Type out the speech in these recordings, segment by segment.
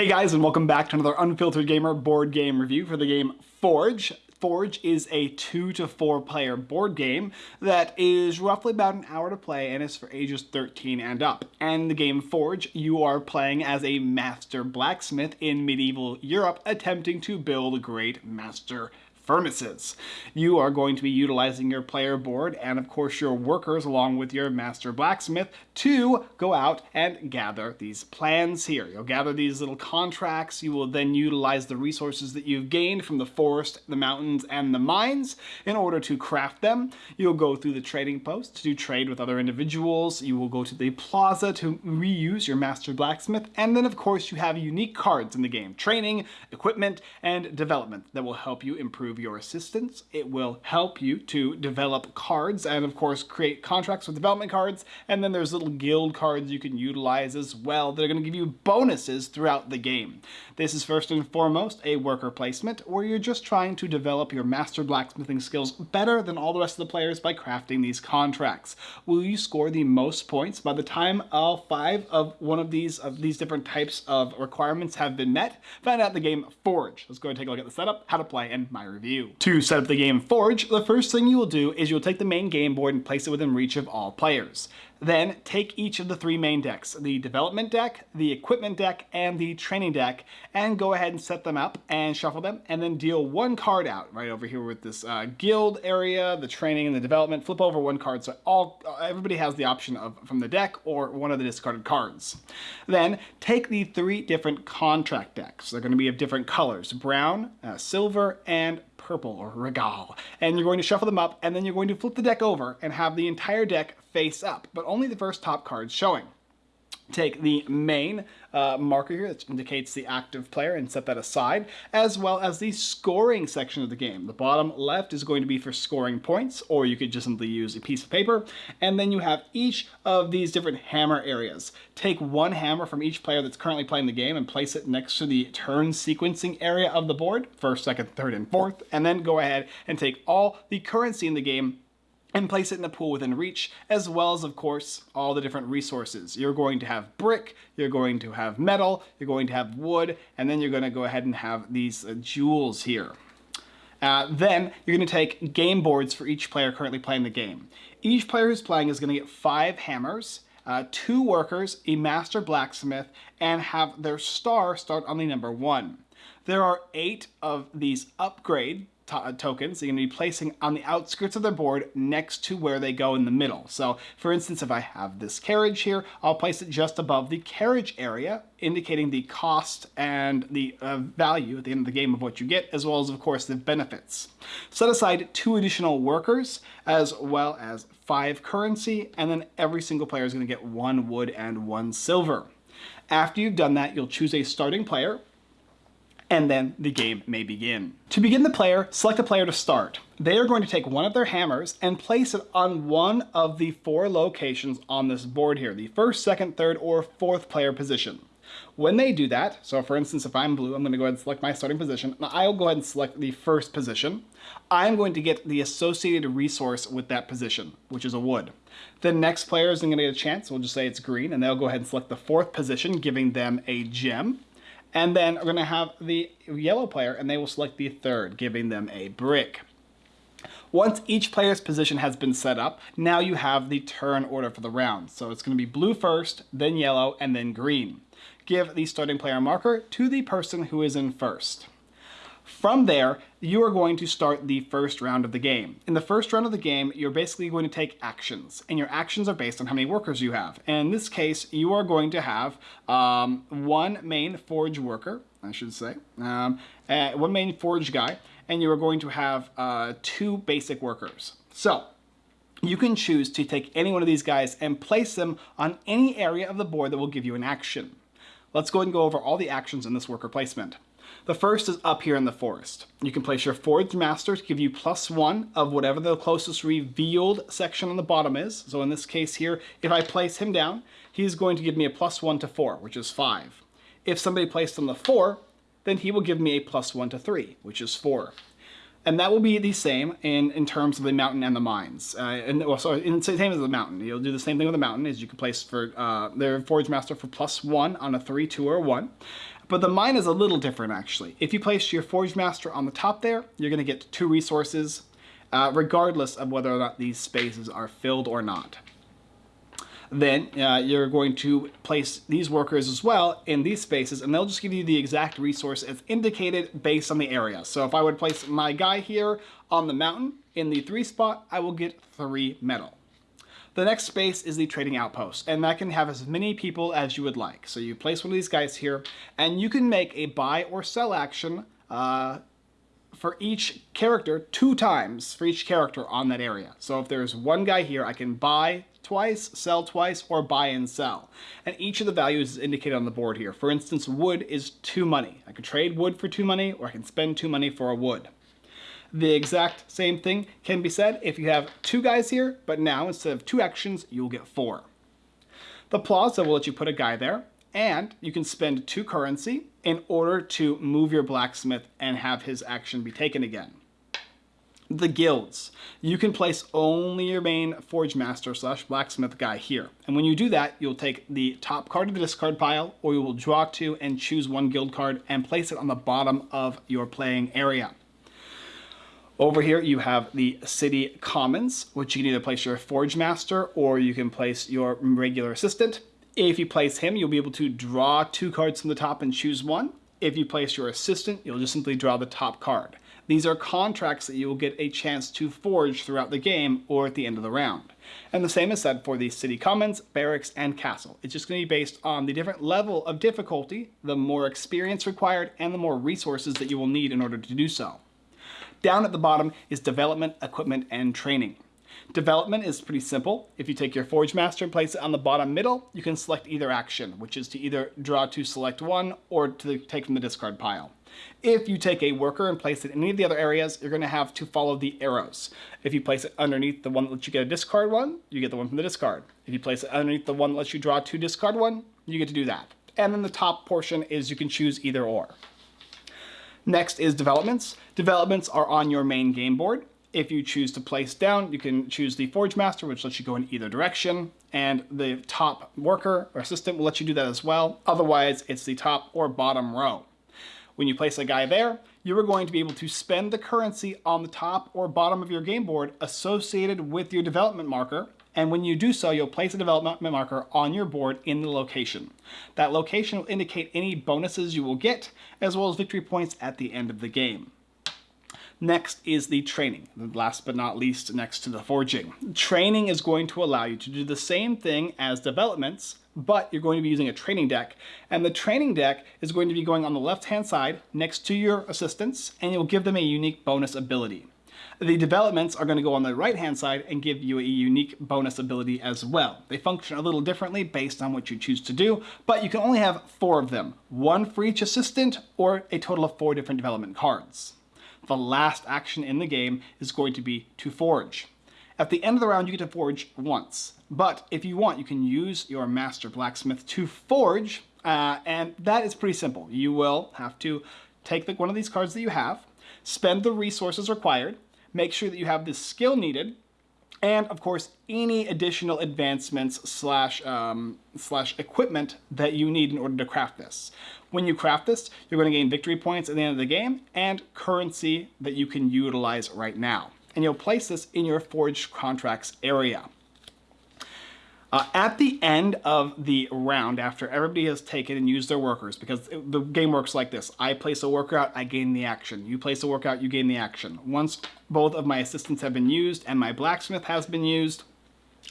Hey guys, and welcome back to another Unfiltered Gamer board game review for the game Forge. Forge is a two to four player board game that is roughly about an hour to play and is for ages 13 and up. And the game Forge, you are playing as a master blacksmith in medieval Europe attempting to build a great master furnaces. You are going to be utilizing your player board and of course your workers along with your master blacksmith to go out and gather these plans here. You'll gather these little contracts. You will then utilize the resources that you've gained from the forest, the mountains, and the mines in order to craft them. You'll go through the trading post to trade with other individuals. You will go to the plaza to reuse your master blacksmith. And then of course you have unique cards in the game. Training, equipment, and development that will help you improve your assistance. It will help you to develop cards and of course create contracts with development cards. And then there's little guild cards you can utilize as well that are going to give you bonuses throughout the game. This is first and foremost a worker placement where you're just trying to develop your master blacksmithing skills better than all the rest of the players by crafting these contracts. Will you score the most points by the time all five of one of these of these different types of requirements have been met? Find out the game Forge. Let's go and take a look at the setup, how to play, and my review review. To set up the game Forge, the first thing you will do is you'll take the main game board and place it within reach of all players. Then take each of the three main decks, the development deck, the equipment deck, and the training deck, and go ahead and set them up and shuffle them, and then deal one card out right over here with this uh, guild area, the training and the development. Flip over one card so all everybody has the option of from the deck or one of the discarded cards. Then take the three different contract decks. They're going to be of different colors, brown, uh, silver, and purple or regal. And you're going to shuffle them up and then you're going to flip the deck over and have the entire deck face up, but only the first top cards showing take the main uh, marker here that indicates the active player and set that aside, as well as the scoring section of the game. The bottom left is going to be for scoring points, or you could just simply use a piece of paper, and then you have each of these different hammer areas. Take one hammer from each player that's currently playing the game and place it next to the turn sequencing area of the board, first, second, third, and fourth, and then go ahead and take all the currency in the game and place it in a pool within reach, as well as, of course, all the different resources. You're going to have brick, you're going to have metal, you're going to have wood, and then you're going to go ahead and have these uh, jewels here. Uh, then you're going to take game boards for each player currently playing the game. Each player who's playing is going to get five hammers, uh, two workers, a master blacksmith, and have their star start on the number one. There are eight of these upgrade uh, tokens you're going to be placing on the outskirts of their board next to where they go in the middle. So for instance, if I have this carriage here, I'll place it just above the carriage area, indicating the cost and the uh, value at the end of the game of what you get, as well as, of course, the benefits. Set aside two additional workers, as well as five currency, and then every single player is going to get one wood and one silver. After you've done that, you'll choose a starting player, and then the game may begin. To begin the player, select a player to start. They are going to take one of their hammers and place it on one of the four locations on this board here, the first, second, third, or fourth player position. When they do that, so for instance, if I'm blue, I'm going to go ahead and select my starting position. I'll go ahead and select the first position. I'm going to get the associated resource with that position, which is a wood. The next player is going to get a chance, we'll just say it's green, and they'll go ahead and select the fourth position, giving them a gem. And then we're going to have the yellow player, and they will select the third, giving them a brick. Once each player's position has been set up, now you have the turn order for the round. So it's going to be blue first, then yellow, and then green. Give the starting player marker to the person who is in first. From there, you are going to start the first round of the game. In the first round of the game, you're basically going to take actions, and your actions are based on how many workers you have. And in this case, you are going to have um, one main forge worker, I should say, um, uh, one main forge guy, and you are going to have uh, two basic workers. So, you can choose to take any one of these guys and place them on any area of the board that will give you an action. Let's go and go over all the actions in this worker placement. The first is up here in the forest. You can place your Forge Master to give you plus one of whatever the closest revealed section on the bottom is. So in this case here, if I place him down, he's going to give me a plus one to four, which is five. If somebody placed on the four, then he will give me a plus one to three, which is four. And that will be the same in, in terms of the mountain and the mines. Uh, and well, in the same as the mountain. You'll do the same thing with the mountain as you can place for uh, their Forge Master for plus one on a three, two, or one But the mine is a little different actually. If you place your Forge Master on the top there, you're going to get two resources, uh, regardless of whether or not these spaces are filled or not. Then uh, you're going to place these workers as well in these spaces and they'll just give you the exact resource as indicated based on the area. So if I would place my guy here on the mountain in the three spot, I will get three metal. The next space is the trading outpost, and that can have as many people as you would like. So you place one of these guys here, and you can make a buy or sell action uh, for each character two times for each character on that area. So if there's one guy here, I can buy twice, sell twice, or buy and sell. And each of the values is indicated on the board here. For instance, wood is two money. I can trade wood for two money, or I can spend two money for a wood. The exact same thing can be said if you have two guys here, but now instead of two actions, you'll get four. The plaza will let you put a guy there, and you can spend two currency in order to move your blacksmith and have his action be taken again. The guilds. You can place only your main forge master slash blacksmith guy here. And when you do that, you'll take the top card of the discard pile, or you will draw two and choose one guild card and place it on the bottom of your playing area. Over here you have the City Commons, which you can either place your Forge Master or you can place your regular assistant. If you place him, you'll be able to draw two cards from the top and choose one. If you place your assistant, you'll just simply draw the top card. These are contracts that you will get a chance to forge throughout the game or at the end of the round. And the same is said for the City Commons, Barracks, and Castle. It's just going to be based on the different level of difficulty, the more experience required, and the more resources that you will need in order to do so. Down at the bottom is development, equipment, and training. Development is pretty simple. If you take your Forge Master and place it on the bottom middle, you can select either action, which is to either draw to select one or to take from the discard pile. If you take a worker and place it in any of the other areas, you're going to have to follow the arrows. If you place it underneath the one that lets you get a discard one, you get the one from the discard. If you place it underneath the one that lets you draw two discard one, you get to do that. And then the top portion is you can choose either or. Next is developments. Developments are on your main game board. If you choose to place down, you can choose the Forge Master, which lets you go in either direction, and the top worker or assistant will let you do that as well. Otherwise, it's the top or bottom row. When you place a guy there, you are going to be able to spend the currency on the top or bottom of your game board associated with your development marker and when you do so, you'll place a development marker on your board in the location. That location will indicate any bonuses you will get, as well as victory points at the end of the game. Next is the training, last but not least next to the forging. Training is going to allow you to do the same thing as developments, but you're going to be using a training deck. And the training deck is going to be going on the left-hand side next to your assistants, and you'll give them a unique bonus ability. The developments are going to go on the right-hand side and give you a unique bonus ability as well. They function a little differently based on what you choose to do, but you can only have four of them, one for each assistant or a total of four different development cards. The last action in the game is going to be to forge. At the end of the round, you get to forge once. But if you want, you can use your Master Blacksmith to forge, uh, and that is pretty simple. You will have to take the, one of these cards that you have, spend the resources required, make sure that you have the skill needed, and of course any additional advancements slash um, slash equipment that you need in order to craft this. When you craft this, you're going to gain victory points at the end of the game and currency that you can utilize right now. And you'll place this in your forged contracts area. Uh, at the end of the round, after everybody has taken and used their workers, because it, the game works like this. I place a worker out, I gain the action. You place a worker out, you gain the action. Once both of my assistants have been used and my blacksmith has been used,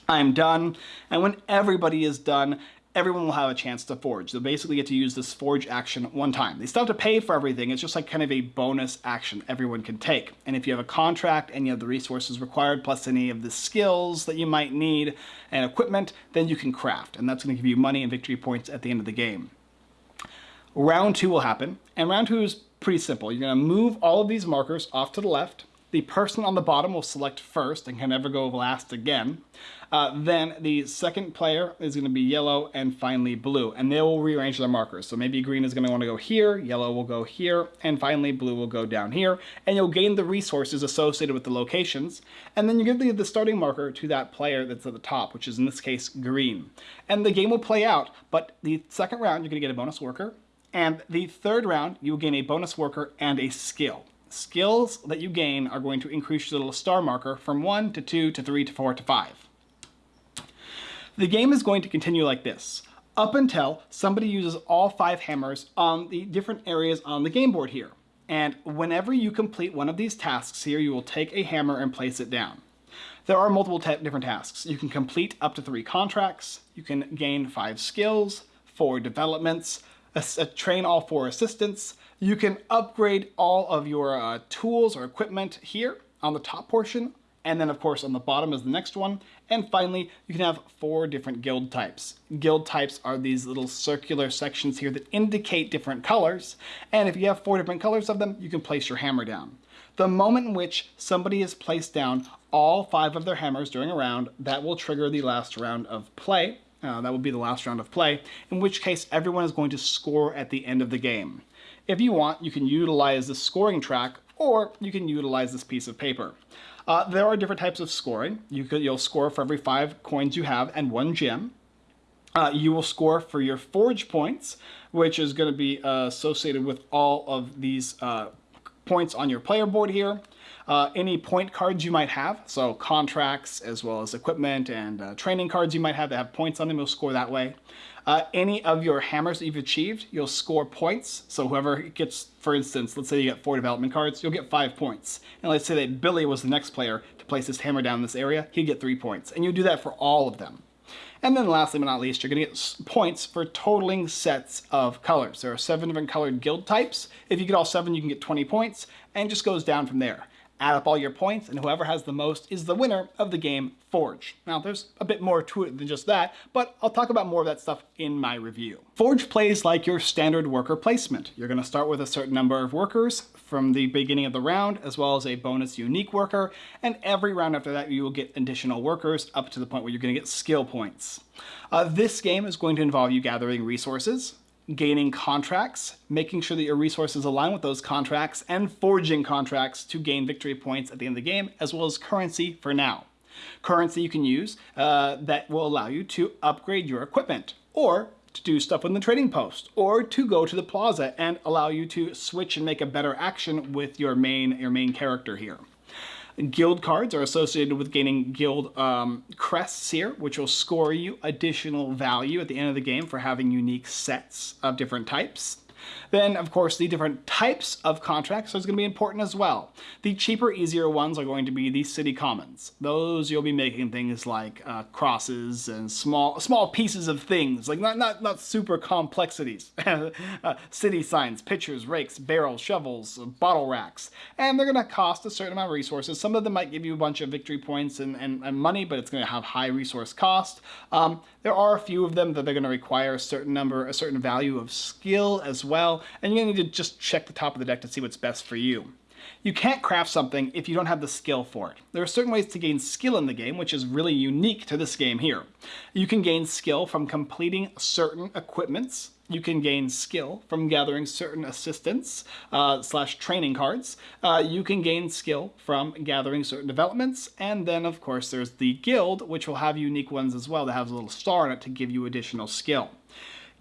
I'm done. And when everybody is done, everyone will have a chance to forge. They'll basically get to use this forge action one time. They still have to pay for everything. It's just like kind of a bonus action everyone can take. And if you have a contract and you have the resources required, plus any of the skills that you might need and equipment, then you can craft. And that's going to give you money and victory points at the end of the game. Round two will happen. And round two is pretty simple. You're going to move all of these markers off to the left. The person on the bottom will select first and can never go last again. Uh, then the second player is going to be yellow and finally blue, and they will rearrange their markers. So maybe green is going to want to go here, yellow will go here, and finally blue will go down here, and you'll gain the resources associated with the locations, and then you give the, the starting marker to that player that's at the top, which is in this case green. And the game will play out, but the second round you're going to get a bonus worker, And the third round, you will gain a bonus worker and a skill. Skills that you gain are going to increase your little star marker from 1 to 2 to 3 to 4 to 5. The game is going to continue like this, up until somebody uses all five hammers on the different areas on the game board here. And whenever you complete one of these tasks here, you will take a hammer and place it down. There are multiple different tasks. You can complete up to three contracts, you can gain five skills, four developments, a train all four assistants, you can upgrade all of your uh, tools or equipment here on the top portion, and then of course on the bottom is the next one. And finally, you can have four different guild types. Guild types are these little circular sections here that indicate different colors. And if you have four different colors of them, you can place your hammer down. The moment in which somebody has placed down all five of their hammers during a round, that will trigger the last round of play. Uh, that will be the last round of play, in which case everyone is going to score at the end of the game. If you want, you can utilize the scoring track, or you can utilize this piece of paper. Uh, there are different types of scoring. You could, you'll score for every five coins you have and one gem. Uh, you will score for your forge points, which is going to be uh, associated with all of these uh, points on your player board here. Uh, any point cards you might have, so contracts as well as equipment and uh, training cards you might have that have points on them, you'll score that way. Uh, any of your hammers that you've achieved, you'll score points. So whoever gets, for instance, let's say you get four development cards, you'll get five points. And let's say that Billy was the next player to place his hammer down in this area, he'd get three points. And you do that for all of them. And then lastly but not least, you're going to get points for totaling sets of colors. There are seven different colored guild types. If you get all seven, you can get 20 points, and just goes down from there add up all your points, and whoever has the most is the winner of the game Forge. Now, there's a bit more to it than just that, but I'll talk about more of that stuff in my review. Forge plays like your standard worker placement. You're going to start with a certain number of workers from the beginning of the round, as well as a bonus unique worker, and every round after that you will get additional workers up to the point where you're going to get skill points. Uh, this game is going to involve you gathering resources, gaining contracts, making sure that your resources align with those contracts, and forging contracts to gain victory points at the end of the game, as well as currency for now. Currency you can use uh, that will allow you to upgrade your equipment, or to do stuff in the trading post, or to go to the plaza and allow you to switch and make a better action with your main, your main character here. Guild cards are associated with gaining guild um, crests here, which will score you additional value at the end of the game for having unique sets of different types. Then, of course, the different types of contracts are going to be important as well. The cheaper, easier ones are going to be the city commons. Those you'll be making things like uh, crosses and small small pieces of things, like not not not super complexities. uh, city signs, pitchers, rakes, barrels, shovels, bottle racks, and they're going to cost a certain amount of resources. Some of them might give you a bunch of victory points and, and, and money, but it's going to have high resource cost. Um, there are a few of them that they're going to require a certain number, a certain value of skill as well, and you're to need to just check the top of the deck to see what's best for you. You can't craft something if you don't have the skill for it. There are certain ways to gain skill in the game, which is really unique to this game here. You can gain skill from completing certain equipments. You can gain skill from gathering certain assistants uh, slash training cards. Uh, you can gain skill from gathering certain developments. And then, of course, there's the guild, which will have unique ones as well that has a little star in it to give you additional skill.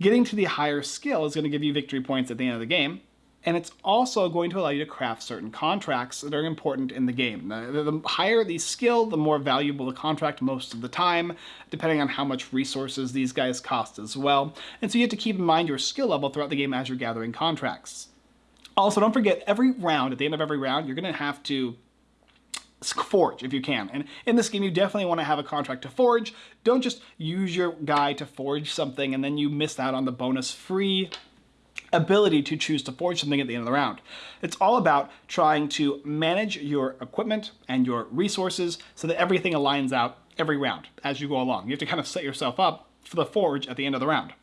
Getting to the higher skill is going to give you victory points at the end of the game, and it's also going to allow you to craft certain contracts that are important in the game. The, the, higher the skill, the more valuable the contract most of the time, depending on how much resources these guys cost as well. And so you have to keep in mind your skill level throughout the game as you're gathering contracts. Also, don't forget, every round, at the end of every round, you're going to have to forge if you can. And in this game, you definitely want to have a contract to forge. Don't just use your guy to forge something and then you miss out on the bonus free ability to choose to forge something at the end of the round. It's all about trying to manage your equipment and your resources so that everything aligns out every round as you go along. You have to kind of set yourself up for the forge at the end of the round.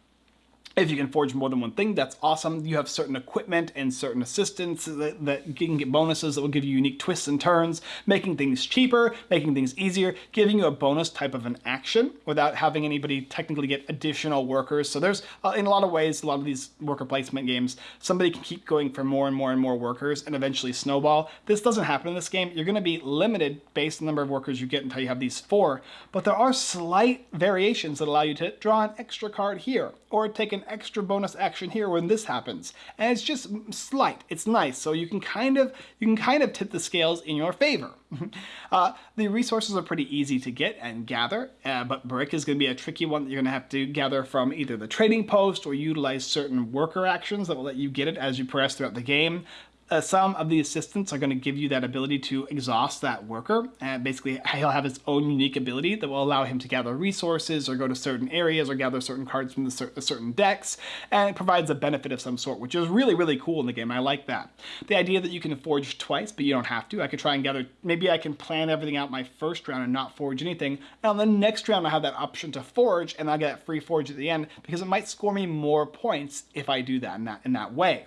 If you can forge more than one thing, that's awesome. You have certain equipment and certain assistants that, that can get bonuses that will give you unique twists and turns, making things cheaper, making things easier, giving you a bonus type of an action without having anybody technically get additional workers. So there's, uh, in a lot of ways, a lot of these worker placement games, somebody can keep going for more and more and more workers and eventually snowball. This doesn't happen in this game. You're going to be limited based on the number of workers you get until you have these four, but there are slight variations that allow you to draw an extra card here or take an extra bonus action here when this happens. And it's just slight, it's nice. So you can kind of, you can kind of tip the scales in your favor. uh, the resources are pretty easy to get and gather, uh, but brick is going to be a tricky one that you're going to have to gather from either the trading post or utilize certain worker actions that will let you get it as you progress throughout the game uh, some of the assistants are going to give you that ability to exhaust that worker. And basically, he'll have his own unique ability that will allow him to gather resources or go to certain areas or gather certain cards from the cer certain decks. And it provides a benefit of some sort, which is really, really cool in the game. I like that. The idea that you can forge twice, but you don't have to. I could try and gather, maybe I can plan everything out my first round and not forge anything. And on the next round, I have that option to forge, and I'll get free forge at the end because it might score me more points if I do that in that, in that way.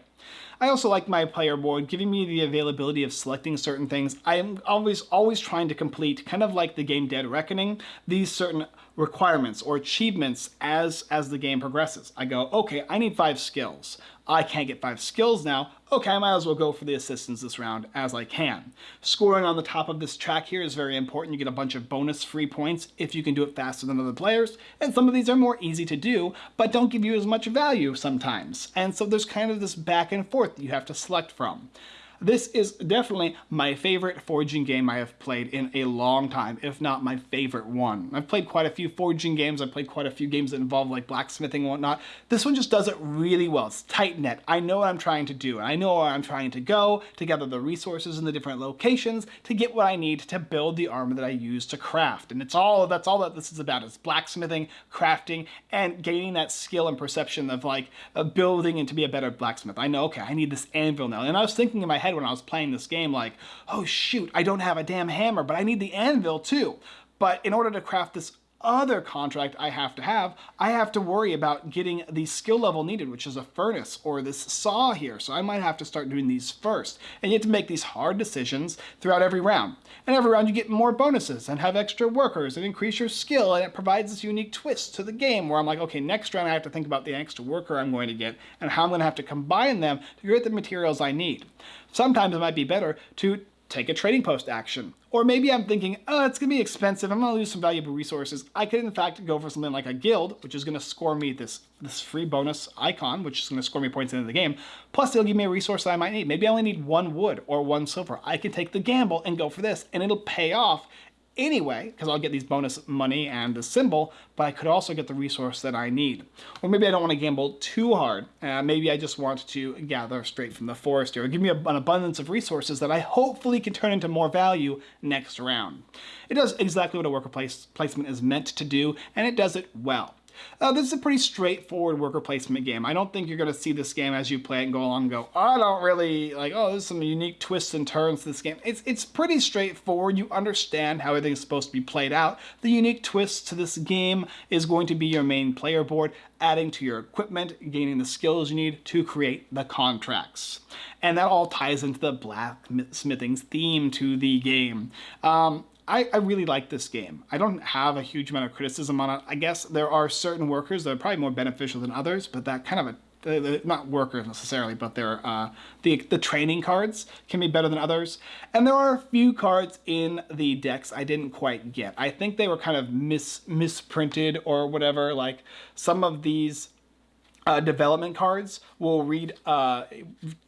I also like my player board giving me the availability of selecting certain things. I am always, always trying to complete, kind of like the game Dead Reckoning, these certain requirements or achievements as, as the game progresses. I go, okay, I need five skills. I can't get five skills now. Okay, I might as well go for the assistants this round as I can. Scoring on the top of this track here is very important. You get a bunch of bonus free points if you can do it faster than other players. And some of these are more easy to do, but don't give you as much value sometimes. And so there's kind of this back and forth that you have to select from. This is definitely my favorite forging game I have played in a long time, if not my favorite one. I've played quite a few forging games, I've played quite a few games that involve like blacksmithing and whatnot. This one just does it really well. It's tight net. I know what I'm trying to do, and I know where I'm trying to go to gather the resources in the different locations to get what I need to build the armor that I use to craft. And it's all, that's all that this is about, is blacksmithing, crafting, and gaining that skill and perception of like uh, building and to be a better blacksmith. I know, okay, I need this anvil now. And I was thinking in my head, head when I was playing this game like, oh shoot, I don't have a damn hammer, but I need the anvil too. But in order to craft this other contract I have to have, I have to worry about getting the skill level needed, which is a furnace or this saw here. So I might have to start doing these first. And you have to make these hard decisions throughout every round. And every round you get more bonuses and have extra workers and increase your skill. And it provides this unique twist to the game where I'm like, okay, next round I have to think about the extra worker I'm going to get and how I'm going to have to combine them to get the materials I need. Sometimes it might be better to take a trading post action. Or maybe I'm thinking, oh, it's gonna be expensive, I'm gonna lose some valuable resources. I could in fact go for something like a guild, which is gonna score me this, this free bonus icon, which is gonna score me points into the game. Plus it'll give me a resource that I might need. Maybe I only need one wood or one silver. I can take the gamble and go for this, and it'll pay off anyway, because I'll get these bonus money and the symbol, but I could also get the resource that I need. Or maybe I don't want to gamble too hard. Uh, maybe I just want to gather straight from the forest here. Give me an abundance of resources that I hopefully can turn into more value next round. It does exactly what a worker place placement is meant to do, and it does it well. Uh, this is a pretty straightforward worker placement game. I don't think you're going to see this game as you play it and go along and go, I don't really, like, oh, there's some unique twists and turns to this game. It's, it's pretty straightforward. You understand how everything's supposed to be played out. The unique twist to this game is going to be your main player board, adding to your equipment, gaining the skills you need to create the contracts. And that all ties into the blacksmithing's theme to the game. Um, I, I, really like this game. I don't have a huge amount of criticism on it. I guess there are certain workers that are probably more beneficial than others, but that kind of a not workers necessarily, but they're uh, the the training cards can be better than others. And there are a few cards in the decks I didn't quite get. I think they were kind of mis misprinted or whatever. Like some of these uh, development cards will read, uh,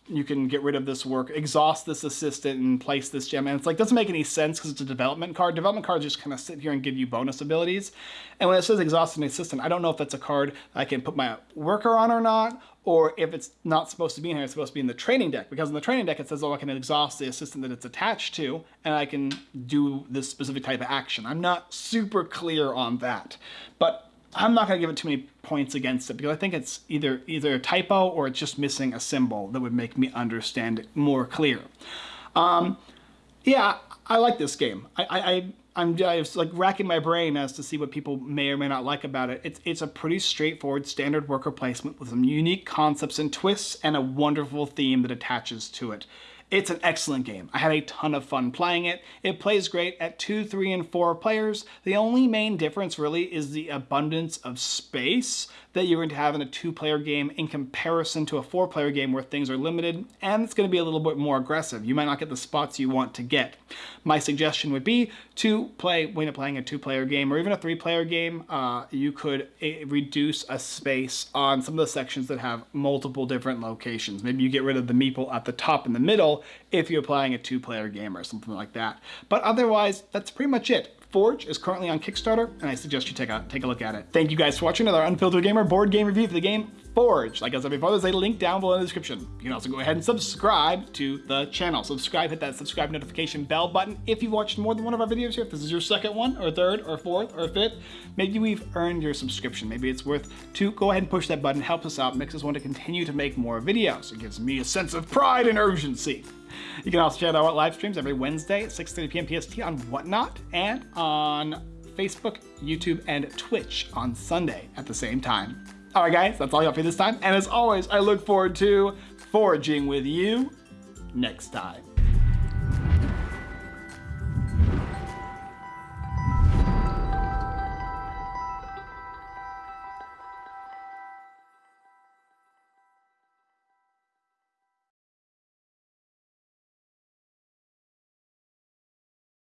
you can get rid of this work, exhaust this assistant and place this gem. And it's like, doesn't make any sense because it's a development card. Development cards just kind of sit here and give you bonus abilities. And when it says exhaust an assistant, I don't know if that's a card I can put my worker on or not, or if it's not supposed to be in here, it's supposed to be in the training deck. Because in the training deck, it says, oh, I can exhaust the assistant that it's attached to, and I can do this specific type of action. I'm not super clear on that. But I'm not going to give it too many points against it because I think it's either either a typo or it's just missing a symbol that would make me understand it more clear. Um, yeah, I like this game. I, I, I'm just like racking my brain as to see what people may or may not like about it. It's, it's a pretty straightforward standard worker placement with some unique concepts and twists and a wonderful theme that attaches to it. It's an excellent game. I had a ton of fun playing it. It plays great at two, three, and four players. The only main difference really is the abundance of space that you're going to have in a two-player game in comparison to a four-player game where things are limited and it's going to be a little bit more aggressive. You might not get the spots you want to get. My suggestion would be to play, when you're playing a two-player game or even a three-player game, uh, you could uh, reduce a space on some of the sections that have multiple different locations. Maybe you get rid of the meeple at the top in the middle if you're playing a two-player game or something like that. But otherwise, that's pretty much it. Forge is currently on Kickstarter, and I suggest you take a take a look at it. Thank you guys for watching another Unfiltered Gamer board game review for the game Forge. Like I said before, there's a link down below in the description. You can also go ahead and subscribe to the channel. Subscribe, hit that subscribe notification bell button. If you've watched more than one of our videos here, if this is your second one, or third, or fourth, or fifth, maybe we've earned your subscription. Maybe it's worth to go ahead and push that button, helps us out, makes us want to continue to make more videos. It gives me a sense of pride and urgency. You can also check out our live streams every Wednesday at 6.30 p.m. PST on Whatnot and on Facebook, YouTube, and Twitch on Sunday at the same time. All right, guys, that's all I got for this time. And as always, I look forward to foraging with you next time.